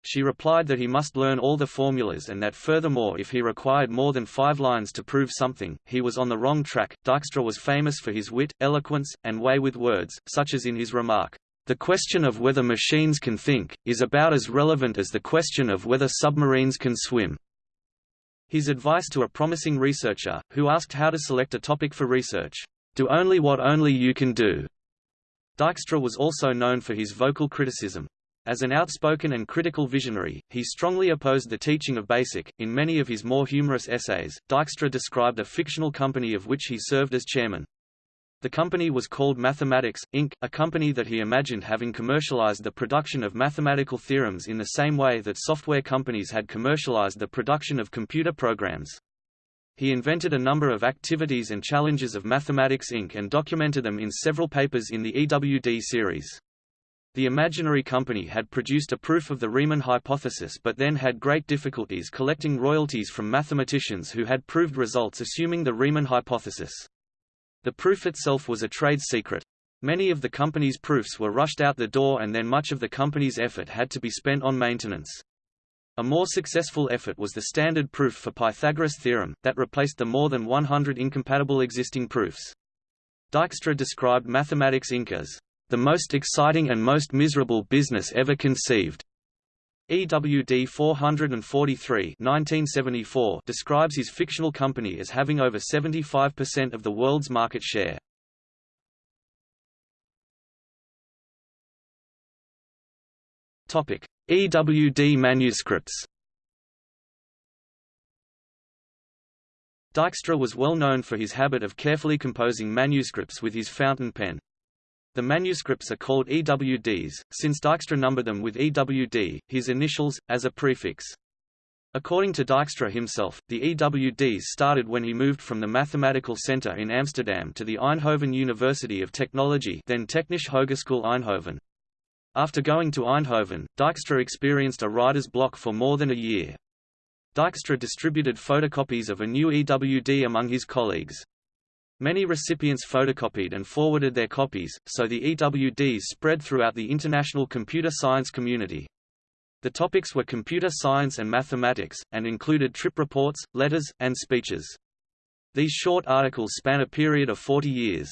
She replied that he must learn all the formulas and that furthermore if he required more than five lines to prove something, he was on the wrong track. Dijkstra was famous for his wit, eloquence, and way with words, such as in his remark, The question of whether machines can think, is about as relevant as the question of whether submarines can swim. His advice to a promising researcher, who asked how to select a topic for research, Do only what only you can do, Dijkstra was also known for his vocal criticism. As an outspoken and critical visionary, he strongly opposed the teaching of BASIC. In many of his more humorous essays, Dijkstra described a fictional company of which he served as chairman. The company was called Mathematics, Inc., a company that he imagined having commercialized the production of mathematical theorems in the same way that software companies had commercialized the production of computer programs. He invented a number of activities and challenges of Mathematics Inc. and documented them in several papers in the EWD series. The imaginary company had produced a proof of the Riemann hypothesis but then had great difficulties collecting royalties from mathematicians who had proved results assuming the Riemann hypothesis. The proof itself was a trade secret. Many of the company's proofs were rushed out the door and then much of the company's effort had to be spent on maintenance. A more successful effort was the standard proof for Pythagoras' theorem, that replaced the more than 100 incompatible existing proofs. Dijkstra described Mathematics Inc. as the most exciting and most miserable business ever conceived. EWD 443 1974 describes his fictional company as having over 75% of the world's market share. Topic: EWD manuscripts Dijkstra was well known for his habit of carefully composing manuscripts with his fountain pen. The manuscripts are called EWDs, since Dijkstra numbered them with EWD, his initials, as a prefix. According to Dijkstra himself, the EWDs started when he moved from the Mathematical Center in Amsterdam to the Eindhoven University of Technology then Technische Hogeschool Eindhoven. After going to Eindhoven, Dijkstra experienced a writer's block for more than a year. Dijkstra distributed photocopies of a new EWD among his colleagues. Many recipients photocopied and forwarded their copies, so the EWDs spread throughout the international computer science community. The topics were computer science and mathematics, and included trip reports, letters, and speeches. These short articles span a period of 40 years.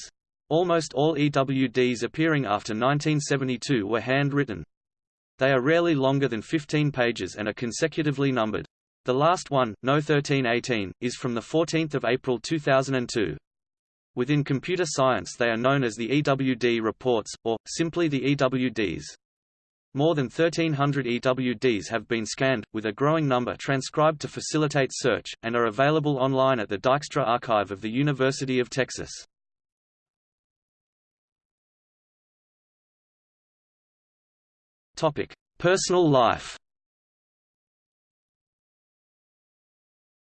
Almost all EWDs appearing after 1972 were handwritten. They are rarely longer than 15 pages and are consecutively numbered. The last one, No 1318, is from 14 April 2002. Within computer science they are known as the EWD reports, or, simply the EWDs. More than 1,300 EWDs have been scanned, with a growing number transcribed to facilitate search, and are available online at the Dijkstra Archive of the University of Texas. Personal life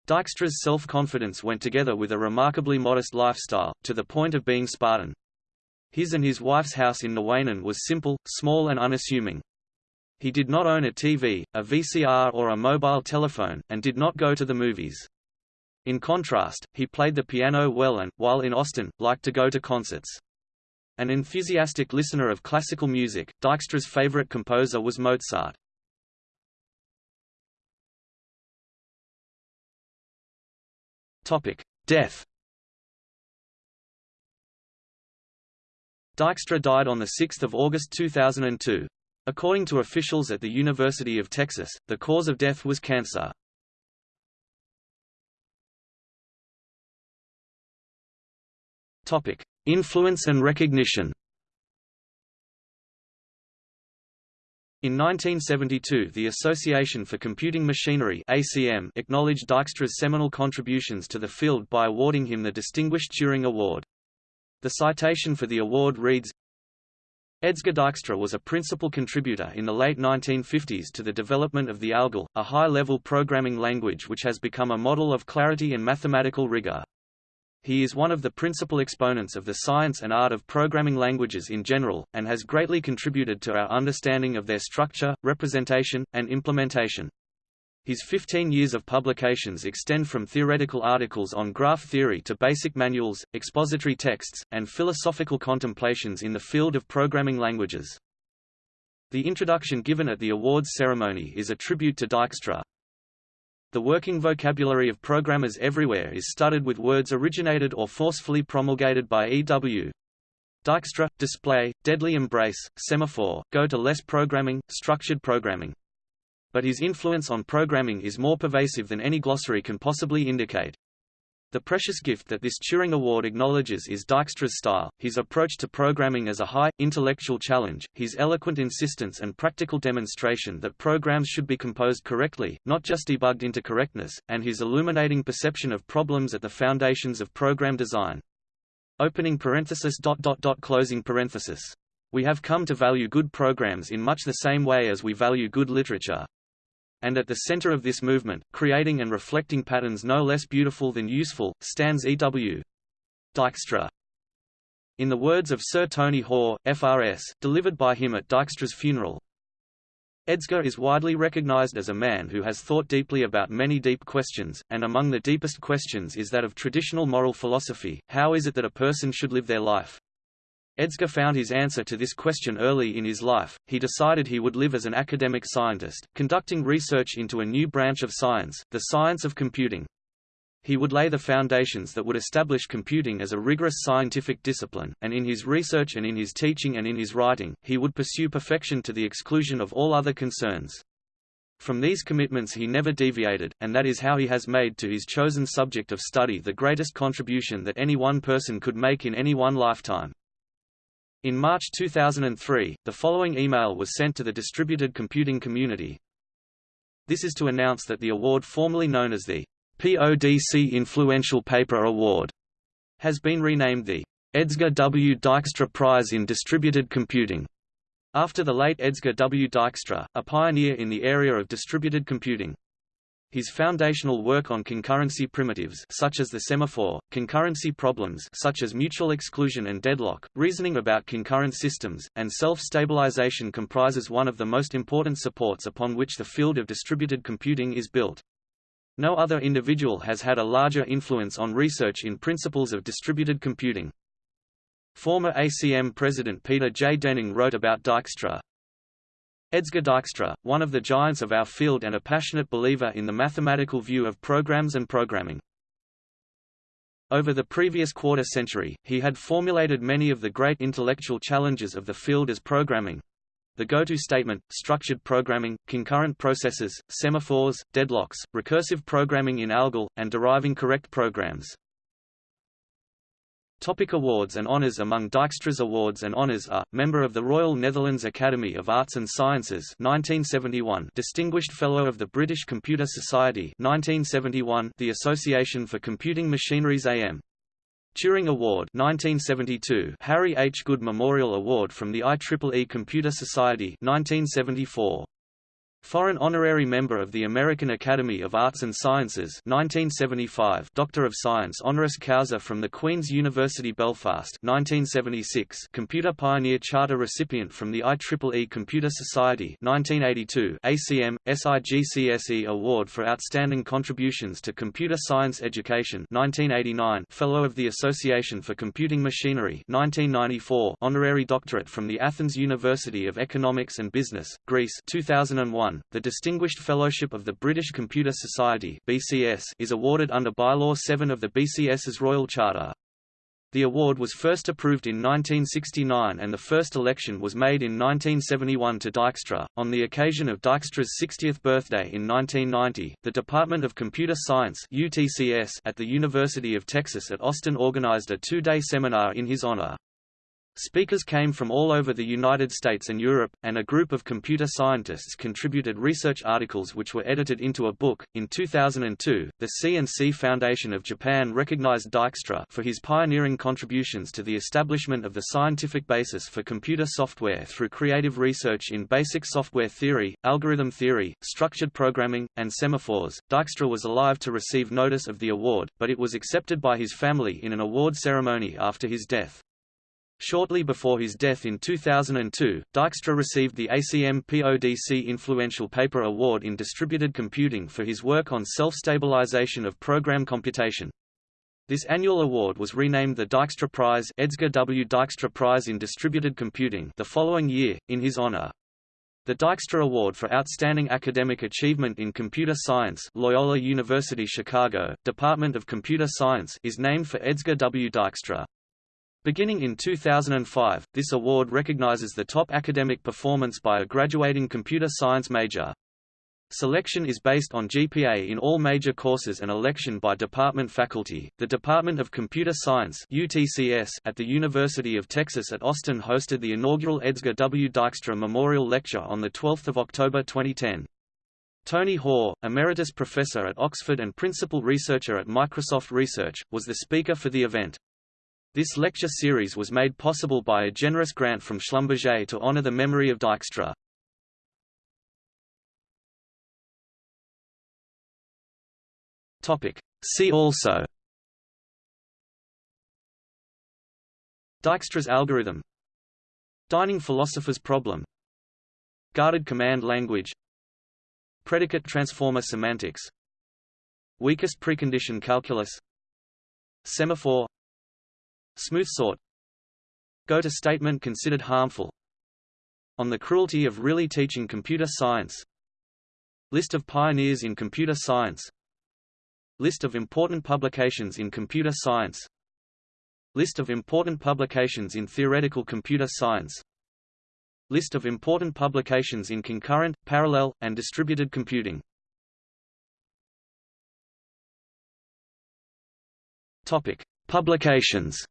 Dijkstra's self-confidence went together with a remarkably modest lifestyle, to the point of being Spartan. His and his wife's house in Nuenen was simple, small and unassuming. He did not own a TV, a VCR or a mobile telephone, and did not go to the movies. In contrast, he played the piano well and, while in Austin, liked to go to concerts. An enthusiastic listener of classical music, Dijkstra's favorite composer was Mozart. Death Dijkstra died on 6 August 2002. According to officials at the University of Texas, the cause of death was cancer. Topic: Influence and recognition In 1972 the Association for Computing Machinery ACM acknowledged Dijkstra's seminal contributions to the field by awarding him the Distinguished Turing Award. The citation for the award reads, Edsger Dijkstra was a principal contributor in the late 1950s to the development of the ALGOL, a high-level programming language which has become a model of clarity and mathematical rigor. He is one of the principal exponents of the science and art of programming languages in general, and has greatly contributed to our understanding of their structure, representation, and implementation. His 15 years of publications extend from theoretical articles on graph theory to basic manuals, expository texts, and philosophical contemplations in the field of programming languages. The introduction given at the awards ceremony is a tribute to Dijkstra, the working vocabulary of programmers everywhere is studded with words originated or forcefully promulgated by E.W. Dijkstra, display, deadly embrace, semaphore, go to less programming, structured programming. But his influence on programming is more pervasive than any glossary can possibly indicate. The precious gift that this Turing Award acknowledges is Dijkstra's style, his approach to programming as a high, intellectual challenge, his eloquent insistence and practical demonstration that programs should be composed correctly, not just debugged into correctness, and his illuminating perception of problems at the foundations of program design. Opening parenthesis dot dot dot closing parenthesis. We have come to value good programs in much the same way as we value good literature, and at the center of this movement, creating and reflecting patterns no less beautiful than useful, stands E.W. Dijkstra. In the words of Sir Tony Hoare, FRS, delivered by him at Dijkstra's funeral, Edsger is widely recognized as a man who has thought deeply about many deep questions, and among the deepest questions is that of traditional moral philosophy, how is it that a person should live their life? Edsger found his answer to this question early in his life. He decided he would live as an academic scientist, conducting research into a new branch of science, the science of computing. He would lay the foundations that would establish computing as a rigorous scientific discipline, and in his research and in his teaching and in his writing, he would pursue perfection to the exclusion of all other concerns. From these commitments he never deviated, and that is how he has made to his chosen subject of study the greatest contribution that any one person could make in any one lifetime. In March 2003, the following email was sent to the distributed computing community. This is to announce that the award formerly known as the PODC Influential Paper Award has been renamed the Edsger W. Dijkstra Prize in Distributed Computing, after the late Edsger W. Dijkstra, a pioneer in the area of distributed computing. His foundational work on concurrency primitives such as the semaphore, concurrency problems such as mutual exclusion and deadlock, reasoning about concurrent systems, and self-stabilization comprises one of the most important supports upon which the field of distributed computing is built. No other individual has had a larger influence on research in principles of distributed computing. Former ACM President Peter J. Denning wrote about Dijkstra, Edsger Dijkstra, one of the giants of our field and a passionate believer in the mathematical view of programs and programming. Over the previous quarter century, he had formulated many of the great intellectual challenges of the field as programming, the go-to statement, structured programming, concurrent processes, semaphores, deadlocks, recursive programming in ALGOL, and deriving correct programs. Topic awards and honours Among Dijkstra's awards and honours are, Member of the Royal Netherlands Academy of Arts and Sciences 1971, Distinguished Fellow of the British Computer Society 1971, the Association for Computing Machineries AM. Turing Award 1972, Harry H. Good Memorial Award from the IEEE Computer Society 1974. Foreign honorary member of the American Academy of Arts and Sciences 1975 Doctor of Science honoris causa from the Queen's University Belfast 1976 Computer Pioneer Charter recipient from the IEEE Computer Society 1982 ACM, SIGCSE Award for Outstanding Contributions to Computer Science Education 1989 Fellow of the Association for Computing Machinery 1994 Honorary Doctorate from the Athens University of Economics and Business, Greece 2001 the Distinguished Fellowship of the British Computer Society (BCS) is awarded under Bylaw 7 of the BCS's Royal Charter. The award was first approved in 1969 and the first election was made in 1971 to Dijkstra. On the occasion of Dijkstra's 60th birthday in 1990, the Department of Computer Science (UTCS) at the University of Texas at Austin organized a two-day seminar in his honor. Speakers came from all over the United States and Europe, and a group of computer scientists contributed research articles which were edited into a book. In 2002, the C&C Foundation of Japan recognized Dijkstra for his pioneering contributions to the establishment of the scientific basis for computer software through creative research in basic software theory, algorithm theory, structured programming, and semaphores. Dijkstra was alive to receive notice of the award, but it was accepted by his family in an award ceremony after his death. Shortly before his death in 2002, Dijkstra received the ACM PODC Influential Paper Award in Distributed Computing for his work on self-stabilization of program computation. This annual award was renamed the Dijkstra Prize, Edsger W. Dijkstra Prize in Distributed Computing the following year, in his honor. The Dijkstra Award for Outstanding Academic Achievement in Computer Science Loyola University Chicago, Department of Computer Science is named for Edsger W. Dijkstra. Beginning in 2005, this award recognizes the top academic performance by a graduating computer science major. Selection is based on GPA in all major courses and election by department faculty. The Department of Computer Science (UTCS) at the University of Texas at Austin hosted the inaugural Edsger W. Dijkstra Memorial Lecture on the 12th of October 2010. Tony Hoare, emeritus professor at Oxford and principal researcher at Microsoft Research, was the speaker for the event. This lecture series was made possible by a generous grant from Schlumberger to honor the memory of Dijkstra. Topic. See also. Dijkstra's algorithm. Dining philosopher's problem. Guarded command language. Predicate transformer semantics. Weakest precondition calculus. Semaphore Smooth sort. Go-to statement considered harmful. On the cruelty of really teaching computer science. List of pioneers in computer science. List of important publications in computer science. List of important publications in theoretical computer science. List of important publications in concurrent, parallel, and distributed computing. Topic. Publications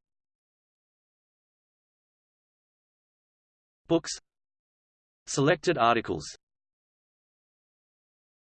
Books Selected articles